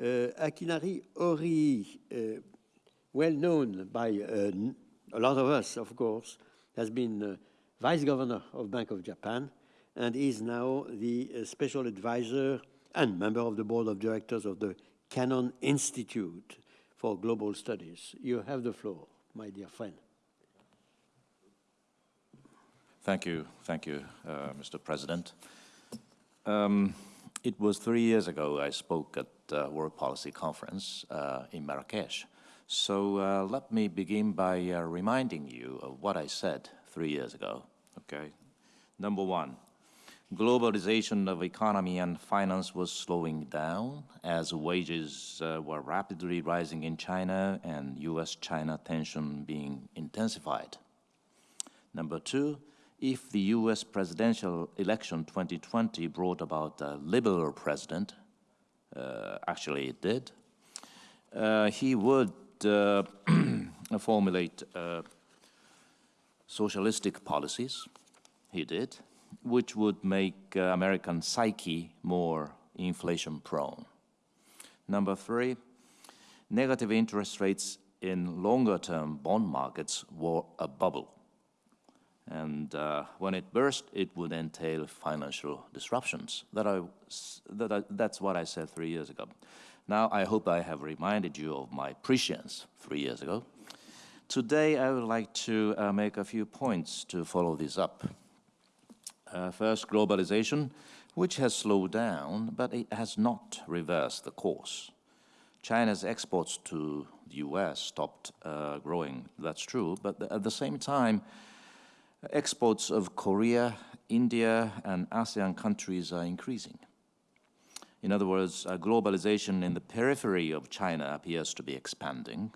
Uh, Akinari Horii, uh, well known by uh, a lot of us, of course, has been vice governor of Bank of Japan and is now the special advisor and member of the board of directors of the Canon Institute for Global Studies. You have the floor, my dear friend. Thank you, thank you, uh, Mr. President. Um, it was three years ago I spoke at the World Policy Conference uh, in Marrakesh. So uh, let me begin by uh, reminding you of what I said three years ago, okay? Number one, globalization of economy and finance was slowing down as wages uh, were rapidly rising in China and US-China tension being intensified. Number two, if the US presidential election 2020 brought about a liberal president, uh, actually it did, uh, he would uh, formulate uh, socialistic policies, he did, which would make uh, American psyche more inflation prone. Number three, negative interest rates in longer term bond markets were a bubble. And uh, when it burst, it would entail financial disruptions. That I, that I, that's what I said three years ago. Now, I hope I have reminded you of my prescience three years ago. Today, I would like to uh, make a few points to follow this up. Uh, first, globalization, which has slowed down, but it has not reversed the course. China's exports to the US stopped uh, growing, that's true, but at the same time, exports of Korea, India, and ASEAN countries are increasing. In other words, globalization in the periphery of China appears to be expanding.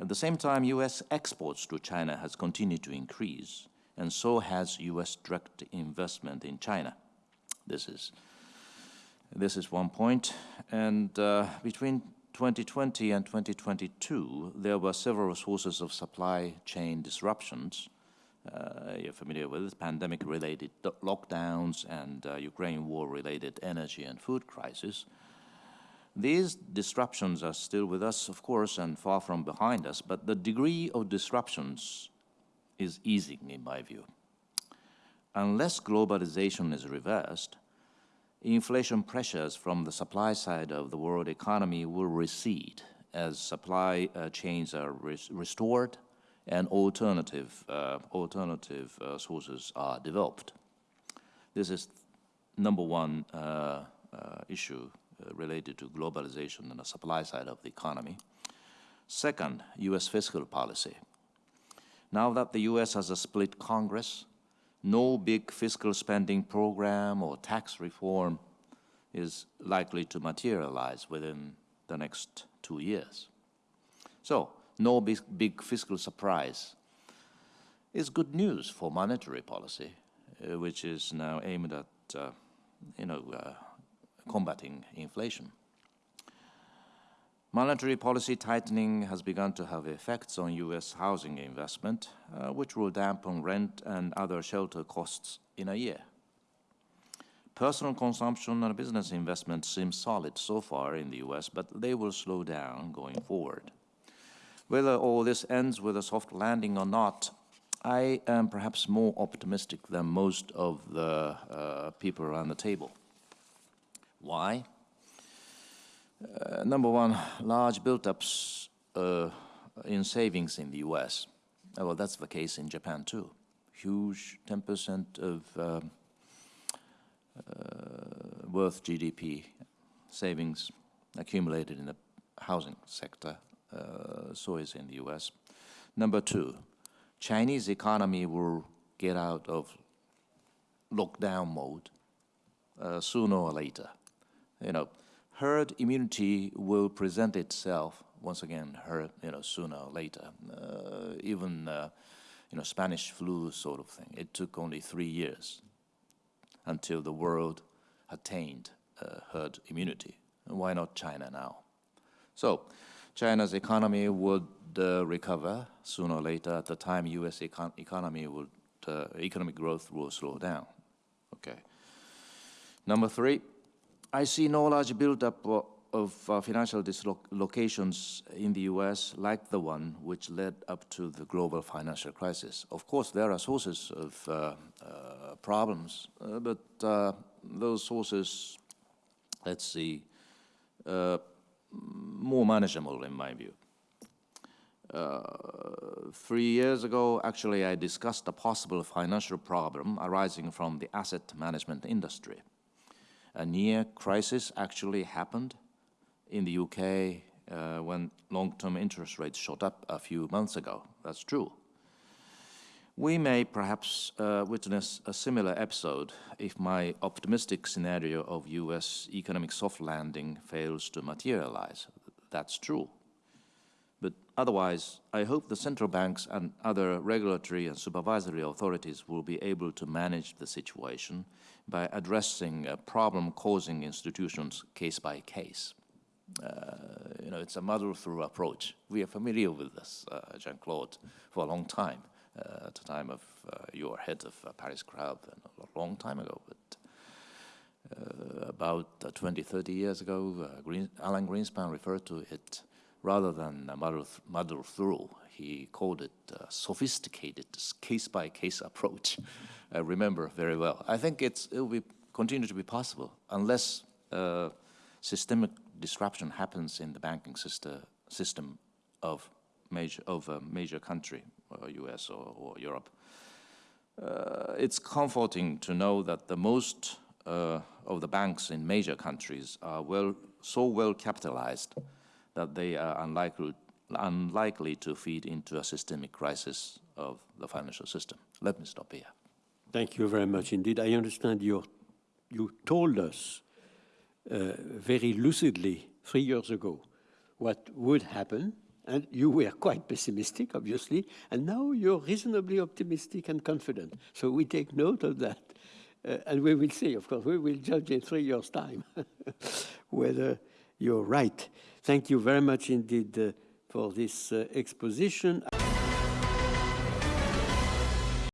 At the same time, U.S. exports to China has continued to increase, and so has U.S. direct investment in China. This is, this is one point. And uh, between 2020 and 2022, there were several sources of supply chain disruptions uh, you're familiar with pandemic-related lockdowns and uh, Ukraine war-related energy and food crisis. These disruptions are still with us, of course, and far from behind us, but the degree of disruptions is easing, in my view. Unless globalization is reversed, inflation pressures from the supply side of the world economy will recede as supply uh, chains are res restored and alternative, uh, alternative uh, sources are developed. This is number one uh, issue related to globalization and the supply side of the economy. Second, U.S. fiscal policy. Now that the U.S. has a split Congress, no big fiscal spending program or tax reform is likely to materialize within the next two years. So no big, big fiscal surprise It's good news for monetary policy, uh, which is now aimed at, uh, you know, uh, combating inflation. Monetary policy tightening has begun to have effects on U.S. housing investment, uh, which will dampen rent and other shelter costs in a year. Personal consumption and business investment seem solid so far in the U.S., but they will slow down going forward. Whether all this ends with a soft landing or not, I am perhaps more optimistic than most of the uh, people around the table. Why? Uh, number one, large build-ups uh, in savings in the US. Uh, well, that's the case in Japan too. Huge 10% of um, uh, worth GDP savings accumulated in the housing sector uh, so is in the US. Number two, Chinese economy will get out of lockdown mode uh, sooner or later. You know, herd immunity will present itself once again, herd, you know, sooner or later. Uh, even, uh, you know, Spanish flu sort of thing. It took only three years until the world attained uh, herd immunity. Why not China now? So, China's economy would uh, recover sooner or later at the time U.S. Econ economy would, uh, economic growth will slow down. Okay. Number three, I see no large buildup of uh, financial dislocations in the US, like the one which led up to the global financial crisis. Of course, there are sources of uh, uh, problems, uh, but uh, those sources, let's see, uh, more manageable in my view. Uh, three years ago, actually, I discussed a possible financial problem arising from the asset management industry. A near crisis actually happened in the UK uh, when long-term interest rates shot up a few months ago. That's true. We may perhaps uh, witness a similar episode if my optimistic scenario of US economic soft landing fails to materialize. That's true. But otherwise, I hope the central banks and other regulatory and supervisory authorities will be able to manage the situation by addressing problem-causing institutions case by case. Uh, you know, it's a muddle-through approach. We are familiar with this, uh, Jean-Claude, for a long time, uh, at the time of uh, your head of uh, Paris and a long time ago, but uh, about uh, 20, 30 years ago, Green, Alan Greenspan referred to it rather than a muddle, th muddle through. He called it a sophisticated case-by-case -case approach. I remember very well. I think it's, it will be, continue to be possible unless systemic disruption happens in the banking system, system of major of a major country, uh, U.S. or, or Europe. Uh, it's comforting to know that the most uh, of the banks in major countries are well so well capitalized that they are unlikely unlikely to feed into a systemic crisis of the financial system. Let me stop here. Thank you very much indeed. I understand you you told us uh, very lucidly three years ago what would happen, and you were quite pessimistic, obviously, and now you're reasonably optimistic and confident. So we take note of that. Uh, and we will see, of course, we will judge in three years' time whether you're right. Thank you very much indeed uh, for this uh, exposition.